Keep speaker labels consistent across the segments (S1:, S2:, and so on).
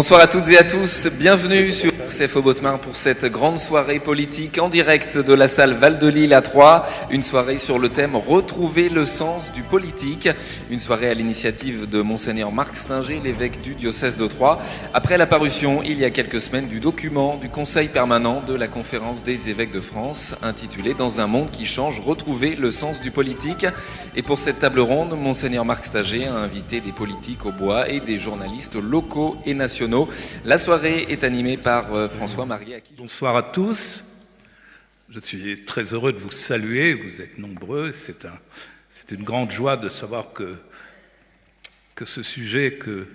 S1: Bonsoir à toutes et à tous, bienvenue sur CFO Botmar pour cette grande soirée politique en direct de la salle Val de Lille à Troyes. Une soirée sur le thème Retrouver le sens du politique. Une soirée à l'initiative de Monseigneur Marc Stinger, l'évêque du diocèse de Troyes. Après la parution, il y a quelques semaines, du document du Conseil permanent de la Conférence des évêques de France, intitulé Dans un monde qui change, retrouver le sens du politique. Et pour cette table ronde, Monseigneur Marc Stinger a invité des politiques au bois et des journalistes locaux et nationaux la soirée est animée par euh, François-Marie
S2: Bonsoir à tous. Je suis très heureux de vous saluer. Vous êtes nombreux. C'est un, une grande joie de savoir que, ce sujet que,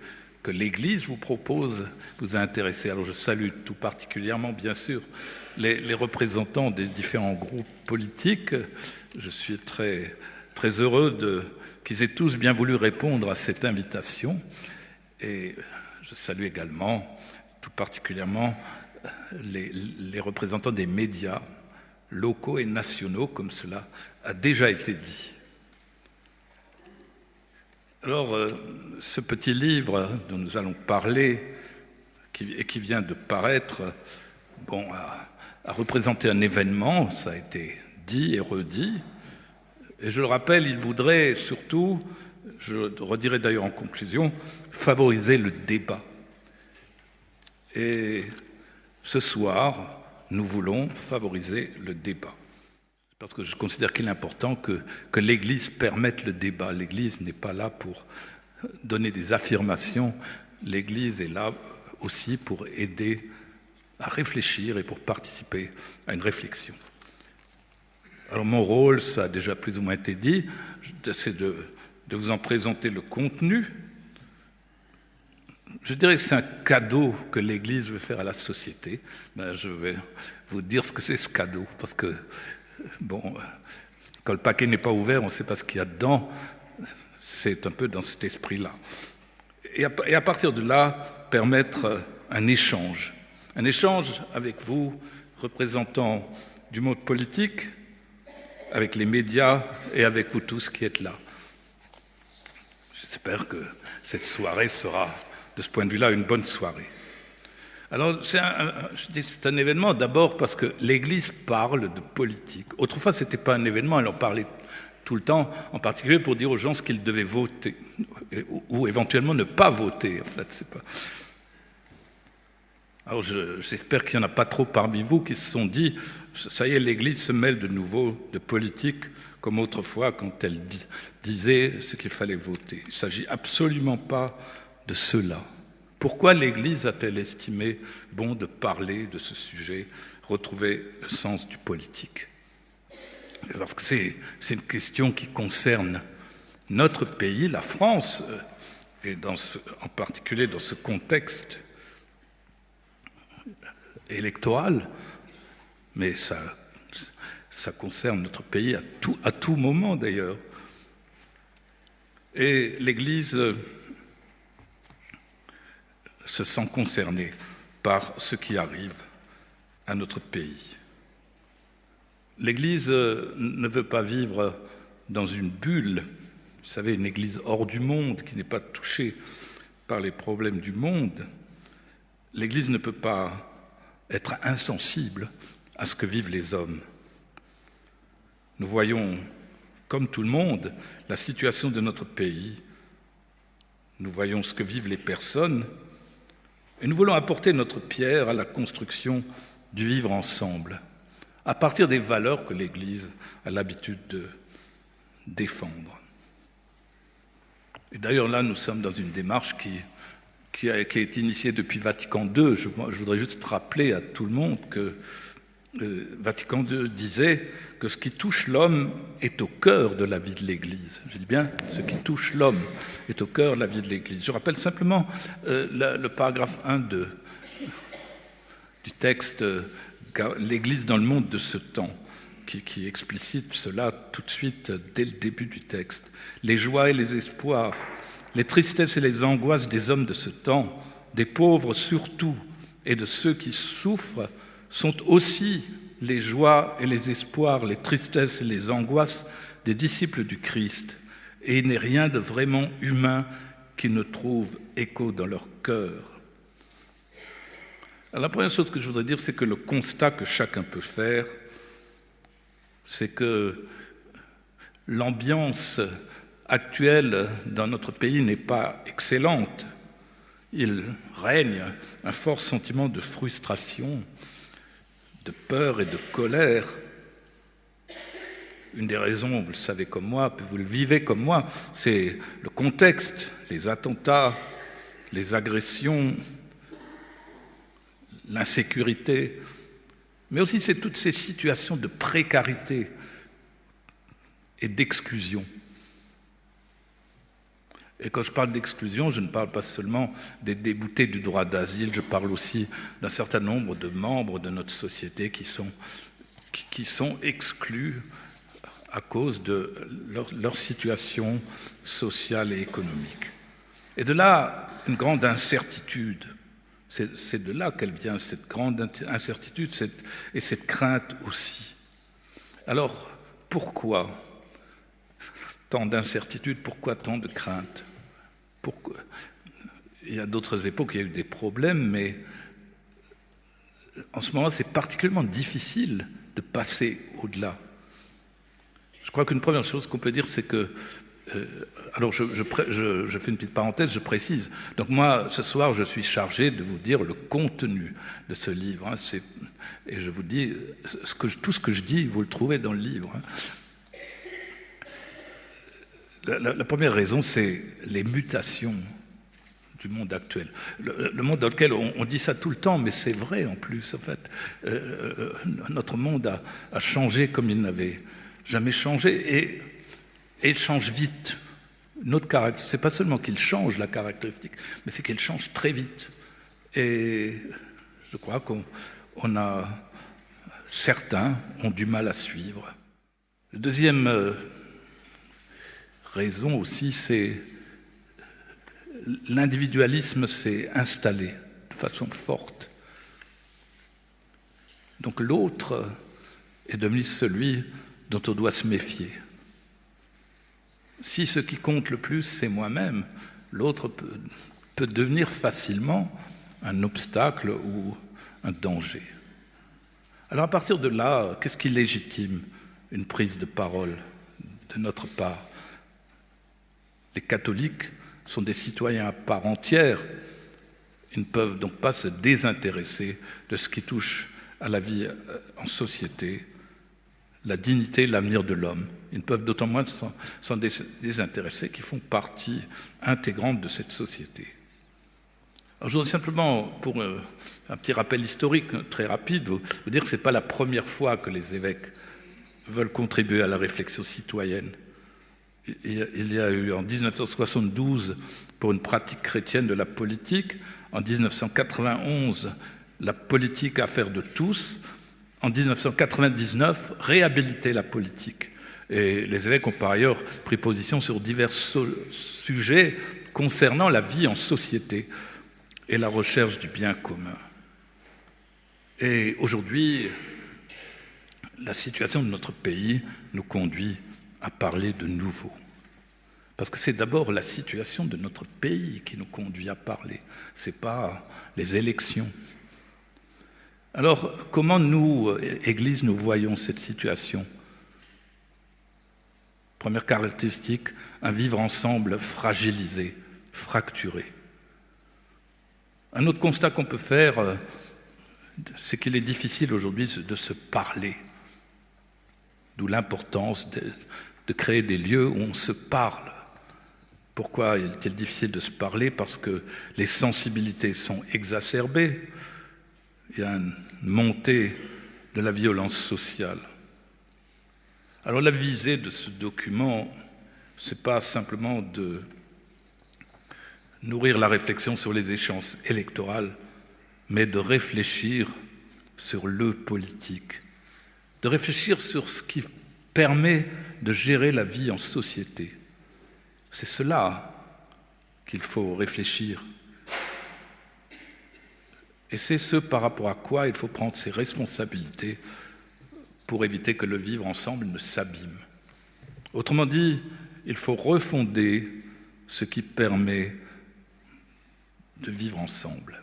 S2: l'Église vous propose vous a intéressé. Alors je salue tout particulièrement, bien sûr, les, les représentants des différents groupes politiques. Je suis très, très heureux qu'ils aient tous bien voulu répondre à cette invitation. Et je salue également tout particulièrement euh, les, représentants des médias locaux et nationaux, comme cela a déjà été dit. Alors, euh, ce petit livre dont nous allons parler, et qui vient de paraître, bon, a, a, représenté un événement, ça a été dit et redit. Et je le rappelle, il voudrait surtout je redirai d'ailleurs en conclusion, favoriser le débat. Et ce soir, nous voulons favoriser le débat. Parce que je considère qu'il est important que, l'Église permette le débat. L'Église n'est pas là pour donner des affirmations. L'Église est là aussi pour aider à réfléchir et pour participer à une réflexion. Alors mon rôle, ça a déjà plus ou moins été dit, c'est de vous en présenter le contenu. Je dirais que c'est un cadeau que l'Église veut faire à la société. Ben, je vais vous dire ce que c'est ce cadeau, parce que, bon, quand le paquet n'est pas ouvert, on ne sait pas ce qu'il y a dedans. C'est un peu dans cet esprit-là. Et à, partir de là, permettre un échange. Un échange avec vous, représentants du monde politique, avec les médias et avec vous tous qui êtes là. J'espère que cette soirée sera, de ce point de vue-là, une bonne soirée. Alors, c'est un, événement d'abord parce que l'Église parle de politique. Autrefois, ce n'était pas un événement, elle en parlait tout le temps, en particulier pour dire aux gens ce qu'ils devaient voter, ou, éventuellement ne pas voter, en fait. Pas... Alors, j'espère qu'il n'y en a pas trop parmi vous qui se sont dit, ça y est, l'Église se mêle de nouveau de politique, comme autrefois quand elle disait ce qu'il fallait voter. Il ne s'agit absolument pas de cela. Pourquoi l'Église a-t-elle estimé bon de parler de ce sujet, retrouver le sens du politique? Parce que c'est une question qui concerne notre pays, la France, euh, et en particulier dans ce contexte électoral, mais ça concerne notre pays à tout moment d'ailleurs. Et l'Église se sent concernée par ce qui arrive à notre pays. L'Église ne veut pas vivre dans une bulle, vous savez, une Église hors du monde qui n'est pas touchée par les problèmes du monde. L'Église ne peut pas être insensible à ce que vivent les hommes. Nous voyons, comme tout le monde, la situation de notre pays. Nous voyons ce que vivent les personnes. Et nous voulons apporter notre pierre à la construction du vivre ensemble, à partir des valeurs que l'Église a l'habitude de défendre. Et d'ailleurs, là, nous sommes dans une démarche qui, qui, a, été initiée depuis Vatican II. Je voudrais juste rappeler à tout le monde que Vatican II disait que ce qui touche l'homme est au cœur de la vie de l'Église. Je dis bien, ce qui touche l'homme est au cœur de la vie de l'Église. Je rappelle simplement euh, le paragraphe 1 de, du texte euh, L'Église dans le monde de ce temps, qui explicite cela tout de suite dès le début du texte. Les joies et les espoirs, les tristesses et les angoisses des hommes de ce temps, des pauvres surtout, et de ceux qui souffrent, sont aussi les joies et les espoirs, les tristesses et les angoisses des disciples du Christ, et il n'est rien de vraiment humain qui ne trouve écho dans leur cœur. la première chose que je voudrais dire, c'est que le constat que chacun peut faire, c'est que l'ambiance actuelle dans notre pays n'est pas excellente. Il règne un fort sentiment de frustration, de peur et de colère. Une des raisons, vous le savez comme moi, vous le vivez comme moi, c'est le contexte, les attentats, les agressions, l'insécurité, mais aussi c'est toutes ces situations de précarité et d'exclusion. Et quand je parle d'exclusion, je ne parle pas seulement des déboutés du droit d'asile, je parle aussi d'un certain nombre de membres de notre société qui sont, qui sont exclus à cause de leur, situation sociale et économique. Et de là, une grande incertitude. C'est de là qu'elle vient, cette grande incertitude et cette crainte aussi. Alors, pourquoi tant d'incertitudes, pourquoi tant de craintes? Pourquoi? Il y a d'autres époques, il y a eu des problèmes, mais en ce moment, c'est particulièrement difficile de passer au-delà. Je crois qu'une première chose qu'on peut dire, c'est que euh, alors, je, fais une petite parenthèse, je précise. Donc moi, ce soir, je suis chargé de vous dire le contenu de ce livre. Hein, et je vous dis, tout ce que je dis, vous le trouvez dans le livre. Hein. La, première raison, c'est les mutations du monde actuel. Le, le monde dans lequel on, dit ça tout le temps, mais c'est vrai en plus. En fait, euh, euh notre monde a, changé comme il n'avait jamais changé. Et il change vite. Notre caractère, c'est pas seulement qu'il change la caractéristique, mais c'est qu'il change très vite. Et je crois qu'on on a certains ont du mal à suivre. La deuxième euh, raison aussi, c'est l'individualisme s'est installé de façon forte. Donc l'autre est devenu celui dont on doit se méfier. Si ce qui compte le plus, c'est moi-même, l'autre peut, peut, devenir facilement un obstacle ou un danger. Alors à partir de là, qu'est-ce qui légitime une prise de parole de notre part? Les catholiques sont des citoyens à part entière. Ils ne peuvent donc pas se désintéresser de ce qui touche à la vie en société, la dignité, l'avenir de l'homme. Ils ne peuvent d'autant moins s'en désintéresser qu'ils font partie intégrante de cette société. Je voudrais simplement, pour euh, un petit rappel historique très rapide, vous dire que ce n'est pas la première fois que les évêques veulent contribuer à la réflexion citoyenne. Il y a eu en 1972 pour une pratique chrétienne de la politique, en 1991 la politique affaire de tous, en 1999 réhabiliter la politique. Et les évêques ont par ailleurs pris position sur divers sujets concernant la vie en société et la recherche du bien commun. Et aujourd'hui, la situation de notre pays nous conduit à parler de nouveau. Parce que c'est d'abord la situation de notre pays qui nous conduit à parler, ce n'est pas les élections. Alors, comment nous, Église, nous voyons cette situation? Première caractéristique, un vivre ensemble fragilisé, fracturé. Un autre constat qu'on peut faire, euh, c'est qu'il est difficile aujourd'hui de se parler. D'où l'importance de, de, créer des lieux où on se parle. Pourquoi est-il difficile de se parler Parce que les sensibilités sont exacerbées. Il y a une montée de la violence sociale. Alors la visée de ce document, ce n'est pas simplement de nourrir la réflexion sur les échéances électorales, mais de réfléchir sur le politique, de réfléchir sur ce qui permet de gérer la vie en société. C'est cela qu'il faut réfléchir. Et c'est ce par rapport à quoi il faut prendre ses responsabilités pour éviter que le vivre ensemble ne s'abîme. Autrement dit, il faut refonder ce qui permet de vivre ensemble.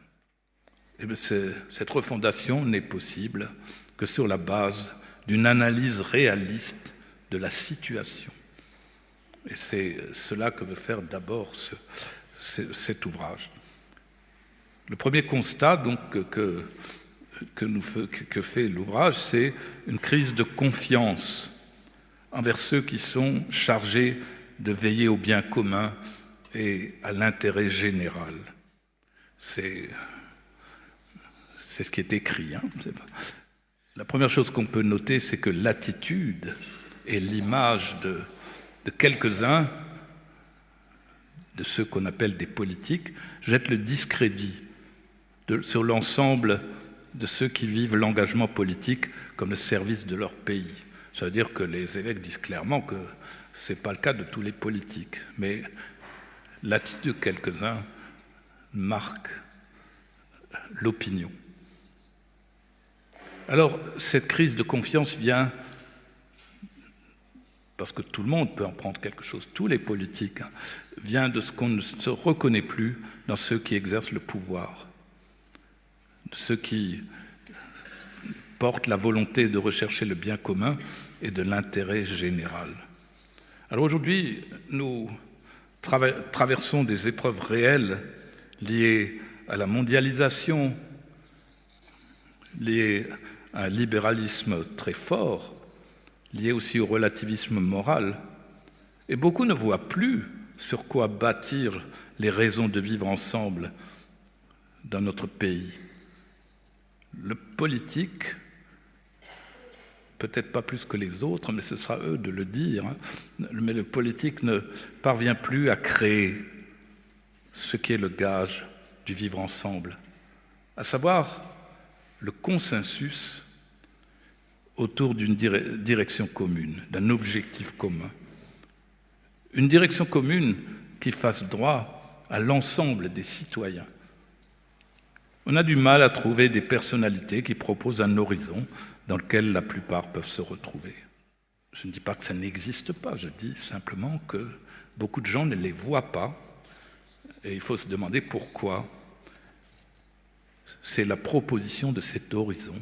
S2: Et eh cette refondation n'est possible que sur la base d'une analyse réaliste de la situation. Et c'est cela que veut faire d'abord cet ouvrage. Le premier constat donc, que, que, fait l'ouvrage, c'est une crise de confiance envers ceux qui sont chargés de veiller au bien commun et à l'intérêt général. C'est ce qui est écrit. Hein. La première chose qu'on peut noter, c'est que l'attitude et l'image de, de quelques-uns, de ceux qu'on appelle des politiques, jettent le discrédit sur l'ensemble de ceux qui vivent l'engagement politique comme le service de leur pays. Ça veut dire que les évêques disent clairement que ce n'est pas le cas de tous les politiques, mais l'attitude de quelques-uns marque l'opinion. Alors, cette crise de confiance vient parce que tout le monde peut en prendre quelque chose, tous les politiques, hein, vient de ce qu'on ne se reconnaît plus dans ceux qui exercent le pouvoir, ceux qui portent la volonté de rechercher le bien commun et de l'intérêt général. Alors aujourd'hui, nous traversons des épreuves réelles liées à la mondialisation, liées à un libéralisme très fort, liées aussi au relativisme moral. Et beaucoup ne voient plus sur quoi bâtir les raisons de vivre ensemble dans notre pays. Le politique peut-être pas plus que les autres, mais ce sera eux de le dire, hein. mais le politique ne parvient plus à créer ce qui est le gage du vivre ensemble, à savoir le consensus autour d'une direction commune, d'un objectif commun. Une direction commune qui fasse droit à l'ensemble des citoyens. On a du mal à trouver des personnalités qui proposent un horizon dans lequel la plupart peuvent se retrouver. Je ne dis pas que ça n'existe pas, je dis simplement que beaucoup de gens ne les voient pas et il faut se demander pourquoi. C'est la proposition de cet horizon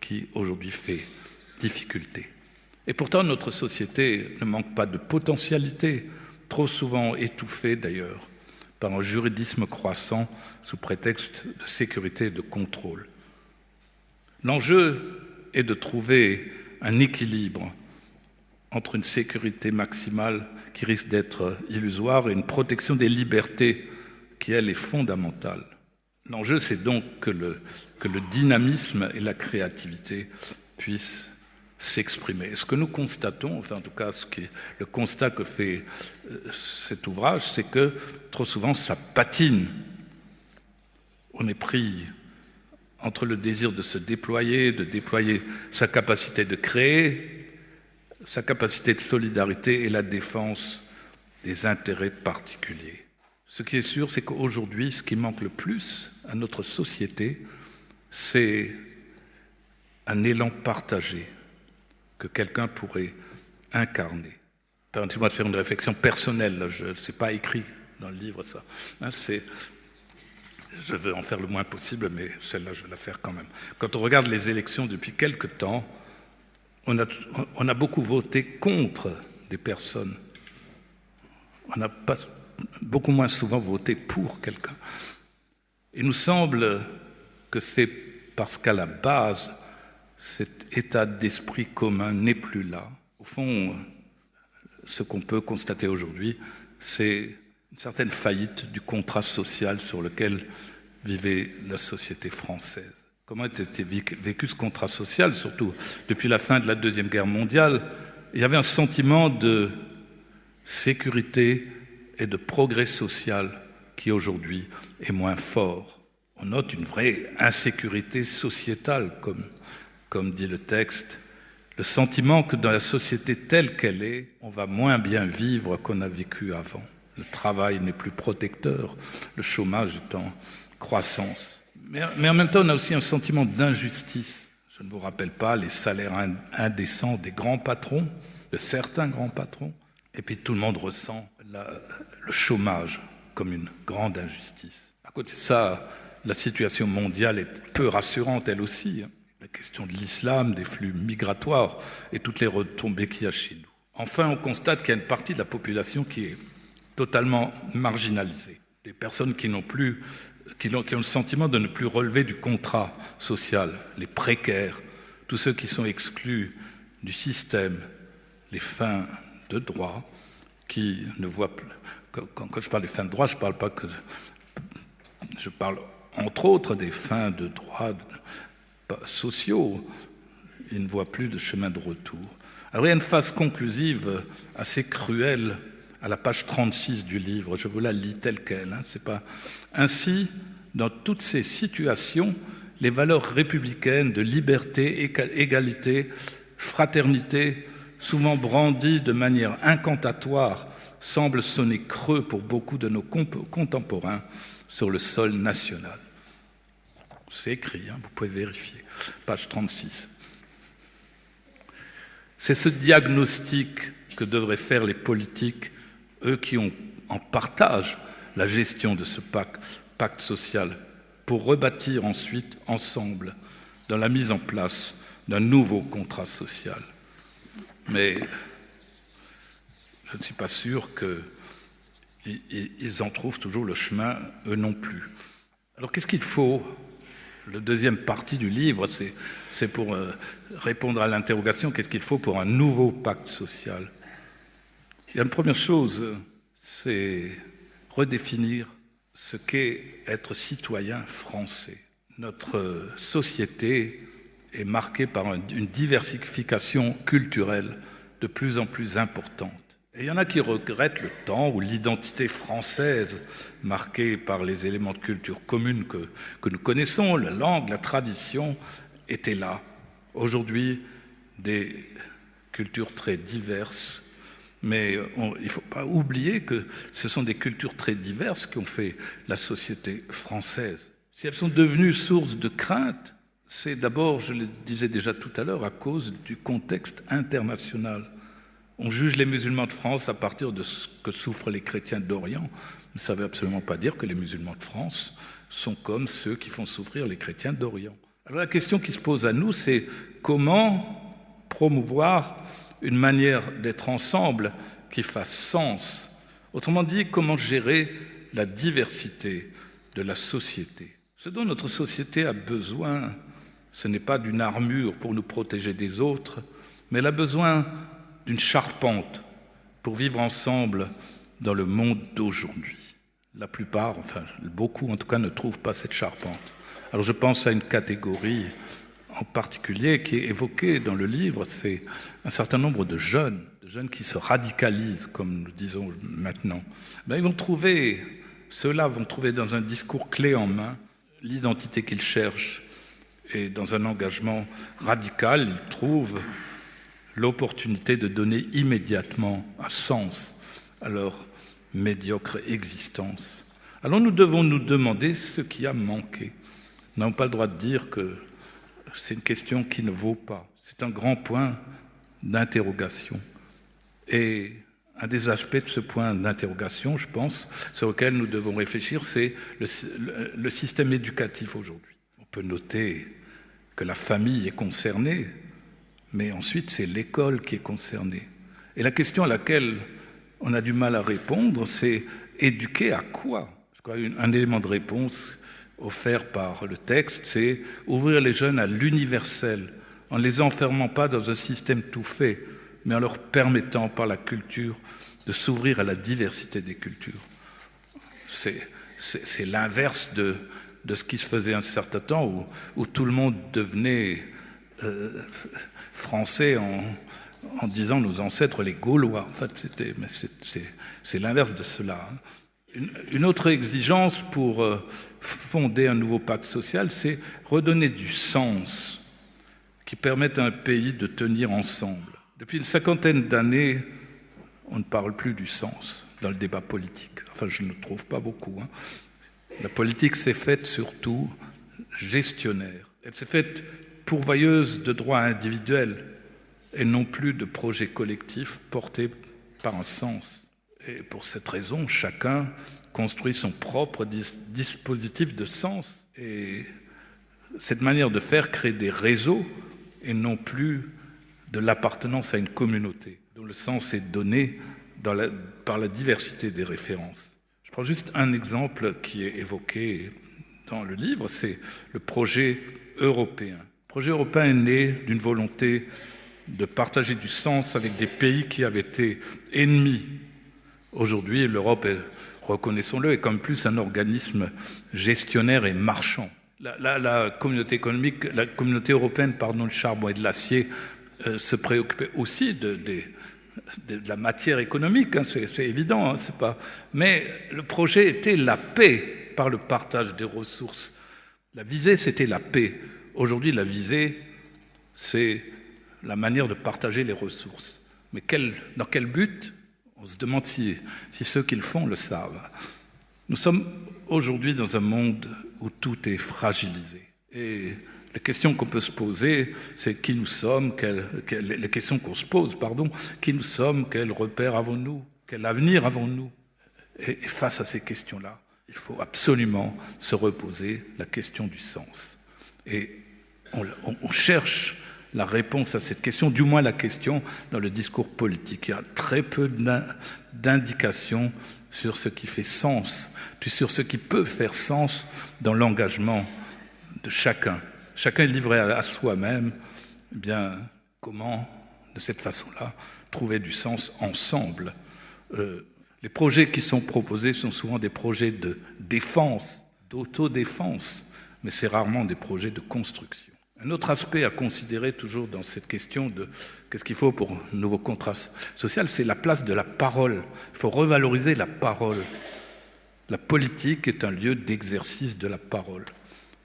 S2: qui aujourd'hui fait difficulté. Et pourtant, notre société ne manque pas de potentialité, trop souvent étouffée d'ailleurs par un juridisme croissant sous prétexte de sécurité et de contrôle. L'enjeu est de trouver un équilibre entre une sécurité maximale qui risque d'être illusoire et une protection des libertés qui, elle, est fondamentale. L'enjeu, c'est donc que le, que le dynamisme et la créativité puissent s'exprimer. Ce que nous constatons, enfin en tout cas ce qui est le constat que fait euh, cet ouvrage, c'est que trop souvent ça patine. On est pris entre le désir de se déployer, de déployer sa capacité de créer, sa capacité de solidarité et la défense des intérêts particuliers. Ce qui est sûr, c'est qu'aujourd'hui, ce qui manque le plus à notre société, c'est un élan partagé que quelqu'un pourrait incarner. Permettez-moi de faire une réflexion personnelle, je ne sais pas écrit dans le livre ça. Hein, je veux en faire le moins possible, mais celle-là, je vais la faire quand même. Quand on regarde les élections depuis quelque temps, on a, a beaucoup voté contre des personnes. On n'a pas beaucoup moins souvent voté pour quelqu'un. Il nous semble que c'est parce qu'à la base, cet état d'esprit commun n'est plus là. Au fond, ce qu'on peut constater aujourd'hui, c'est une certaine faillite du contrat social sur lequel vivait la société française. Comment était vécu ce contrat social, surtout depuis la fin de la Deuxième Guerre mondiale? Il y avait un sentiment de sécurité et de progrès social qui aujourd'hui est moins fort. On note une vraie insécurité sociétale, comme, comme dit le texte, le sentiment que dans la société telle qu'elle est, on va moins bien vivre qu'on a vécu avant. Le travail n'est plus protecteur, le chômage est en croissance. Mais, en même temps, on a aussi un sentiment d'injustice. Je ne vous rappelle pas les salaires indécents des grands patrons, de certains grands patrons. Et puis tout le monde ressent le chômage comme une grande injustice. À côté de ça, la situation mondiale est peu rassurante, elle aussi. La question de l'islam, des flux migratoires et toutes les retombées qu'il y a chez nous. Enfin, on constate qu'il y a une partie de la population qui est totalement marginalisée. Des personnes qui n'ont plus, qui ont, le sentiment de ne plus relever du contrat social, les précaires, tous ceux qui sont exclus du système, les fins de droit, qui ne voient plus. Quand, quand je parle des fins de droit, je parle pas que. Je parle entre autres des fins de droit sociaux. Ils ne voient plus de chemin de retour. Alors il y a une phase conclusive assez cruelle à la page 36 du livre. Je vous la lis telle qu'elle. Hein. C'est pas ainsi dans toutes ces situations les valeurs républicaines de liberté, égalité, fraternité, souvent brandies de manière incantatoire, semblent sonner creux pour beaucoup de nos contemporains sur le sol national. C'est écrit, hein, vous pouvez vérifier. Page 36. C'est ce diagnostic que devraient faire les politiques, eux qui ont en partage la gestion de ce pacte, pacte social pour rebâtir ensuite ensemble dans la mise en place d'un nouveau contrat social. Mais je ne suis pas sûr qu'ils en trouvent toujours le chemin, eux non plus. Alors qu'est-ce qu'il faut Le deuxième partie du livre, c'est pour euh, répondre à l'interrogation, qu'est-ce qu'il faut pour un nouveau pacte social? Il y a une première chose, c'est redéfinir ce qu'est être citoyen français. Notre société est marquée par une diversification culturelle de plus en plus importante. Il y en a qui regrettent le temps où l'identité française, marquée par les éléments de culture commune que, que nous connaissons, la langue, la tradition, était là. Aujourd'hui, des cultures très diverses mais il ne faut pas oublier que ce sont des cultures très diverses qui ont fait la société française. Si elles sont devenues source de crainte, c'est d'abord, je le disais déjà tout à l'heure, à cause du contexte international. On juge les musulmans de France à partir de ce que souffrent les chrétiens d'Orient. Ça ne veut absolument pas dire que les musulmans de France sont comme ceux qui font souffrir les chrétiens d'Orient. Alors la question qui se pose à nous, c'est comment promouvoir une manière d'être ensemble qui fasse sens? Autrement dit, comment gérer la diversité de la société? Ce dont notre société a besoin, ce n'est pas d'une armure pour nous protéger des autres, mais elle a besoin d'une charpente pour vivre ensemble dans le monde d'aujourd'hui. La plupart, enfin beaucoup en tout cas, ne trouvent pas cette charpente. Alors je pense à une catégorie en particulier qui est évoqué dans le livre, c'est un certain nombre de jeunes, de jeunes qui se radicalisent, comme nous disons maintenant. Ben, ils vont trouver, ceux-là vont trouver dans un discours clé en main l'identité qu'ils cherchent et dans un engagement radical, ils trouvent l'opportunité de donner immédiatement un sens à leur médiocre existence. Alors nous devons nous demander ce qui a manqué. Nous n'avons pas le droit de dire que c'est une question qui ne vaut pas. C'est un grand point d'interrogation. Et un des aspects de ce point d'interrogation, je pense, sur lequel nous devons réfléchir, c'est le, système éducatif aujourd'hui. On peut noter que la famille est concernée, mais ensuite c'est l'école qui est concernée. Et la question à laquelle on a du mal à répondre, c'est éduquer à quoi? Je crois un élément de réponse offert par le texte, c'est ouvrir les jeunes à l'universel, en ne les enfermant pas dans un système tout fait, mais en leur permettant par la culture de s'ouvrir à la diversité des cultures. C'est l'inverse de, ce qui se faisait un certain temps où tout le monde devenait euh, français en, disant nos ancêtres les Gaulois. En fait, c'est l'inverse de cela. Hein. Une, une, autre exigence pour euh, fonder un nouveau pacte social, c'est redonner du sens qui permette à un pays de tenir ensemble. Depuis une cinquantaine d'années, on ne parle plus du sens dans le débat politique. Enfin, je ne trouve pas beaucoup. Hein. La politique s'est faite surtout gestionnaire. Elle s'est faite pourvoyeuse de droits individuels et non plus de projets collectifs portés par un sens. Et pour cette raison, chacun construit son propre dispositif de sens. Et cette manière de faire crée des réseaux et non plus de l'appartenance à une communauté, dont le sens est donné par la diversité des références. Je prends juste un exemple qui est évoqué dans le livre, c'est le projet européen. Le projet européen est né d'une volonté de partager du sens avec des pays qui avaient été ennemis. Aujourd'hui, l'Europe reconnaissons-le, est comme plus un organisme gestionnaire et marchand. La, communauté économique, la communauté européenne, pardon, charbon et de l'acier euh, se préoccupait aussi de, la matière économique, hein, c'est évident, hein, c'est pas. Mais le projet était la paix par le partage des ressources. La visée, c'était la paix. Aujourd'hui, la visée, c'est la manière de partager les ressources. Mais dans quel but? On se demande si, si ceux qui le font le savent. Nous sommes aujourd'hui dans un monde où tout est fragilisé. Et les questions qu'on peut se poser, c'est qui nous sommes, les questions qu'on se pose, pardon, qui nous sommes, quel repère avons-nous, quel avenir avons-nous? Et, face à ces questions-là, il faut absolument se reposer la question du sens. Et on cherche la réponse à cette question, du moins la question dans le discours politique. Il y a très peu d'indications sur ce qui fait sens, sur ce qui peut faire sens dans l'engagement de chacun. Chacun est livré à soi-même. Eh bien, comment, de cette façon-là, trouver du sens ensemble? Euh, Les projets qui sont proposés sont souvent des projets de défense, d'autodéfense, mais c'est rarement des projets de construction. Un autre aspect à considérer toujours dans cette question de qu'est-ce qu'il faut pour un nouveau contrat social, c'est la place de la parole. Il faut revaloriser la parole. La politique est un lieu d'exercice de la parole.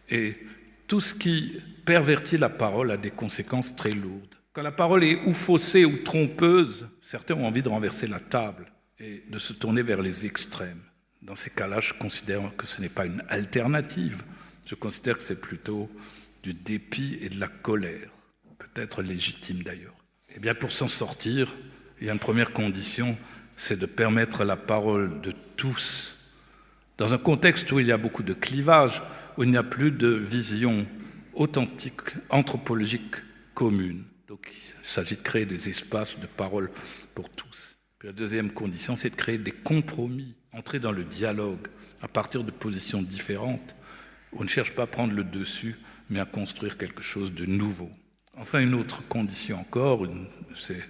S2: Et tout ce qui pervertit la parole a des conséquences très lourdes. Quand la parole est ou faussée ou trompeuse, certains ont envie de renverser la table et de se tourner vers les extrêmes. Dans ces cas-là, je considère que ce n'est pas une alternative. Je considère que c'est plutôt du dépit et de la colère, peut-être légitime d'ailleurs. Eh bien, pour s'en sortir, il y a une première condition, c'est de permettre la parole de tous. Dans un contexte où il y a beaucoup de clivages, où il n'y a plus de vision authentique, anthropologique commune. Donc, il s'agit de créer des espaces de parole pour tous. La deuxième condition, c'est de créer des compromis, entrer dans le dialogue à partir de positions différentes. On ne cherche pas à prendre le dessus, mais à construire quelque chose de nouveau. Enfin, une autre condition encore, c'est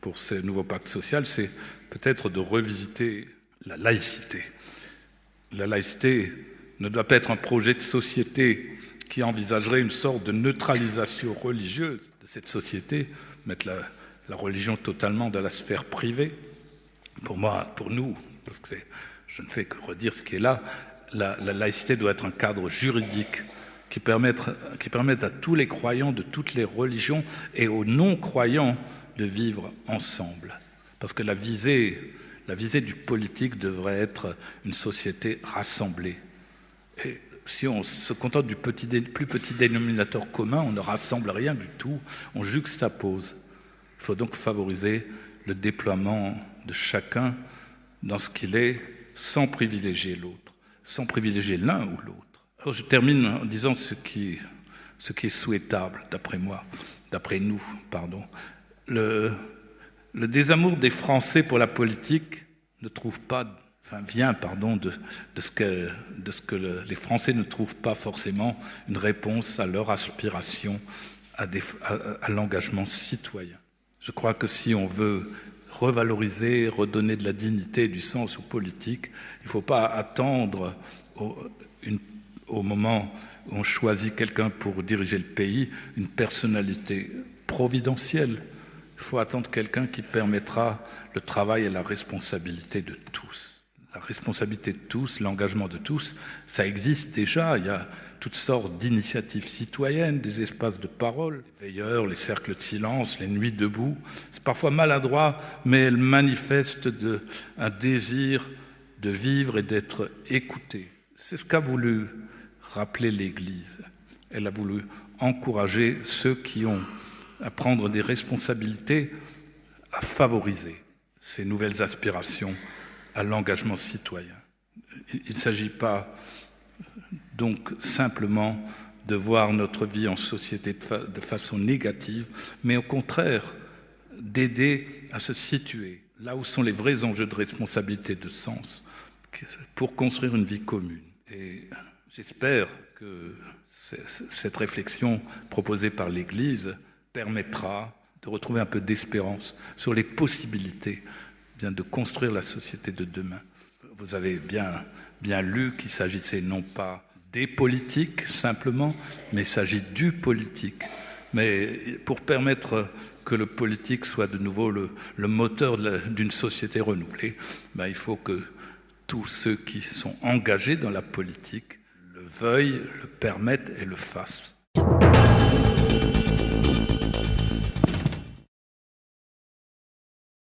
S2: pour ce nouveau pacte social, c'est peut-être de revisiter la laïcité. La laïcité ne doit pas être un projet de société qui envisagerait une sorte de neutralisation religieuse de cette société, mettre la, religion totalement dans la sphère privée. Pour moi, pour nous, parce que je ne fais que redire ce qui est là, la laïcité doit être un cadre juridique qui permettent, à tous les croyants de toutes les religions et aux non-croyants de vivre ensemble. Parce que la visée, la visée du politique devrait être une société rassemblée. Et si on se contente du plus petit dénominateur commun, on ne rassemble rien du tout, on juxtapose. Il faut donc favoriser le déploiement de chacun dans ce qu'il est sans privilégier l'autre, sans privilégier l'un ou l'autre. Je termine en disant ce qui, est souhaitable, d'après moi, d'après nous, pardon. Le, désamour des Français pour la politique ne trouve pas, vient, pardon, de, ce que, les Français ne trouvent pas forcément une réponse à leur aspiration à, l'engagement citoyen. Je crois que si on veut revaloriser, redonner de la dignité et du sens aux politiques, il ne faut pas attendre une au moment où on choisit quelqu'un pour diriger le pays, une personnalité providentielle. Il faut attendre quelqu'un qui permettra le travail et la responsabilité de tous. La responsabilité de tous, l'engagement de tous, ça existe déjà. Il y a toutes sortes d'initiatives citoyennes, des espaces de parole, les veilleurs, les cercles de silence, les nuits debout. C'est parfois maladroit, mais elles manifestent de, un désir de vivre et d'être écouté. C'est ce qu'a voulu rappeler l'Église. Elle a voulu encourager ceux qui ont à prendre des responsabilités, à favoriser ces nouvelles aspirations à l'engagement citoyen. Il ne s'agit pas donc simplement de voir notre vie en société de, façon négative, mais au contraire d'aider à se situer là où sont les vrais enjeux de responsabilité, de sens, pour construire une vie commune. J'espère que cette réflexion proposée par l'Église permettra de retrouver un peu d'espérance sur les possibilités bien, de construire la société de demain. Vous avez bien, bien lu qu'il s'agissait non pas des politiques simplement, mais il s'agit du politique. Mais pour permettre que le politique soit de nouveau le, moteur d'une société renouvelée, ben, il faut que tous ceux qui sont engagés dans la politique veuille, le permette et le fasse.